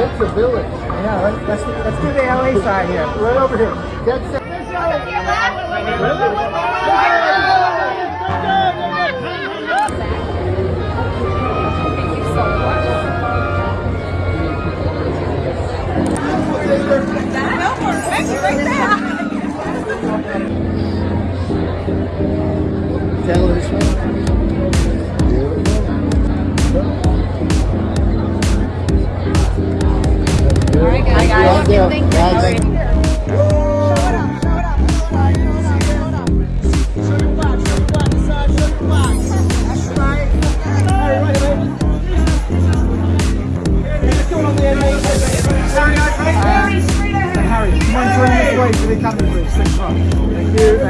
That's village. Yeah, let's, let's, do the LA side here. Right over here. That's the... To your left. Tail this way. Beautiful. All right, guys. Thank you. Harry, come on, turn this way the. Thank you. Uh,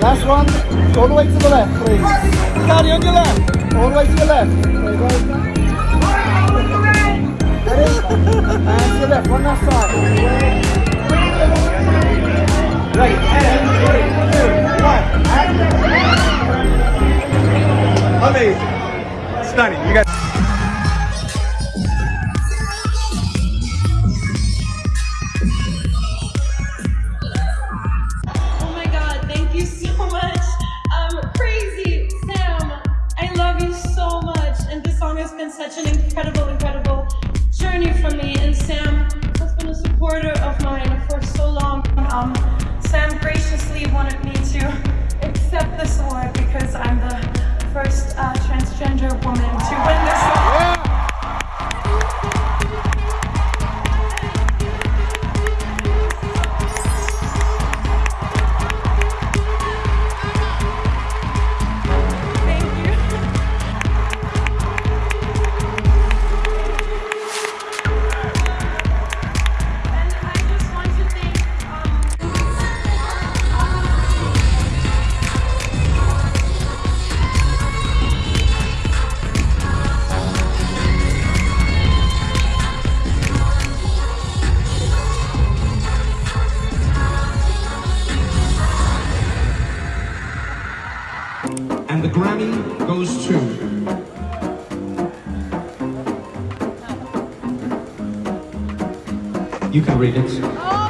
last one. All the way to the left, please. Cardi on your left. All the way to the left. Ready? And to the left. One last time. Ready? And three, two, one. And Amazing. Stunning. You guys. The Grammy goes to. You can read it. Oh.